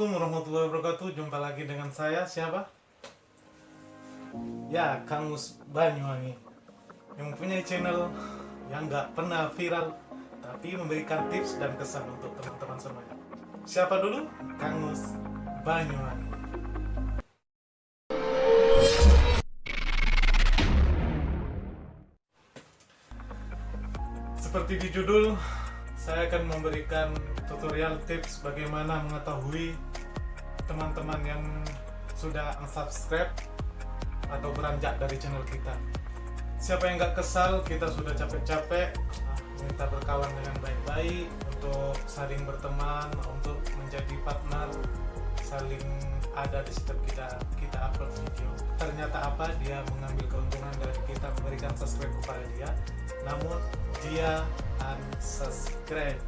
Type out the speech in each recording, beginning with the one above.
Assalamualaikum warahmatullahi wabarakatuh. Jumpa lagi dengan saya. Siapa? Ya Kang Mus Banyuwangi. Yang mempunyai channel Yang nggak pernah viral Tapi memberikan tips dan kesan untuk teman-teman semuanya. Siapa dulu? Kang Mus Banyuwangi. Seperti di judul saya akan memberikan tutorial tips bagaimana mengetahui teman-teman yang sudah unsubscribe atau beranjak dari channel kita. Siapa yang nggak kesal kita sudah capek-capek. Ah, minta berkawan dengan baik-baik untuk saling berteman untuk menjadi partner saling ada di setiap kita kita upload video. Ternyata apa? Dia mengambil keuntungan dari kita memberikan subscribe kepada dia namun dia unsubscribe.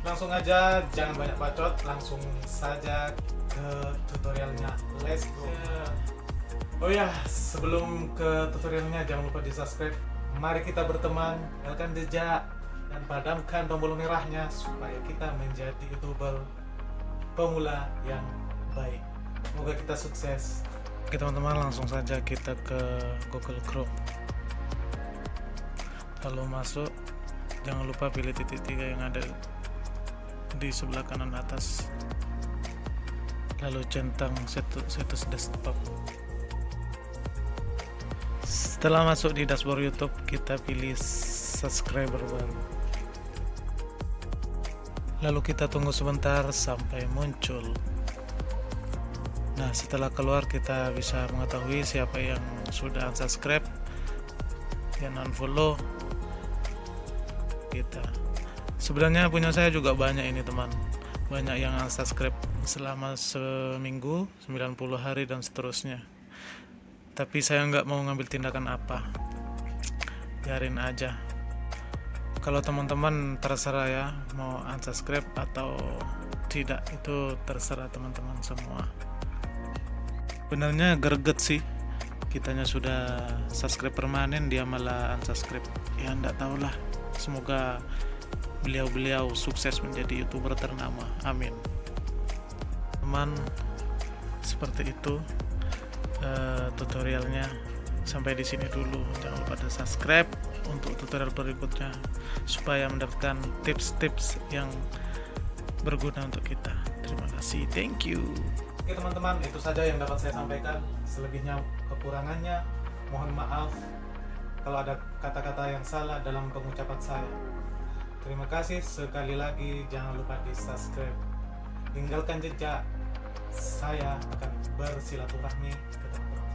Langsung aja jangan banyak bacot langsung saja ke tutorialnya. Let's go. Oh ya sebelum ke tutorialnya jangan lupa di subscribe mari kita berteman nyalakan jejak dan padamkan tombol merahnya supaya kita menjadi youtuber pemula yang baik. Semoga kita sukses. Oke teman-teman langsung saja kita ke Google Chrome lalu masuk jangan lupa pilih titik tiga yang ada di sebelah kanan atas. Lalu centang status desktop. Setelah masuk di dashboard YouTube kita pilih subscriber baru. Lalu kita tunggu sebentar sampai muncul. Nah setelah keluar kita bisa mengetahui siapa yang sudah subscribe dan unfollow kita sebenarnya punya saya juga banyak ini teman. Banyak yang subscribe selama seminggu 90 hari dan seterusnya. Tapi saya nggak mau ngambil tindakan apa. Biarin aja. Kalau teman-teman terserah ya mau unsubscribe atau tidak itu terserah teman-teman semua. Benarnya greget sih. Kitanya sudah subscribe permanen dia malah unsubscribe. Ya enggak tahulah semoga beliau-beliau sukses menjadi youtuber ternama. Amin. Teman seperti itu uh, tutorialnya. Sampai di sini dulu. Jangan lupa di subscribe untuk tutorial berikutnya supaya mendapatkan tips-tips yang berguna untuk kita. Terima kasih. Thank you. Oke teman-teman itu saja yang dapat saya sampaikan. Selebihnya kekurangannya mohon maaf kalau ada kata-kata yang salah dalam pengucapan saya. Terima kasih sekali lagi, jangan lupa di subscribe. Tinggalkan jejak, saya akan bersilaturahmi ke teman